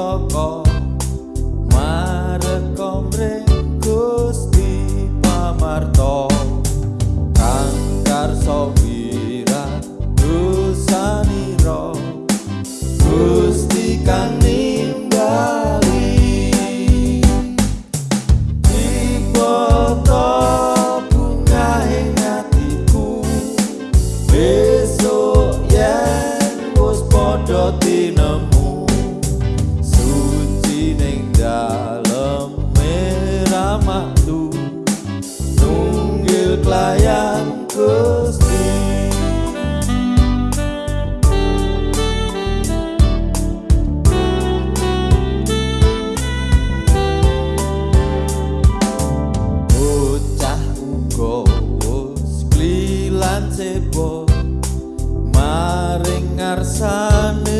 loko marekom rekus di pamarto kangkar sobira dusaniro gusti kang Terima kasih. ramahku tunggil pelayan Gusti. Bocah ugo wis klilan sebo maring ngarsane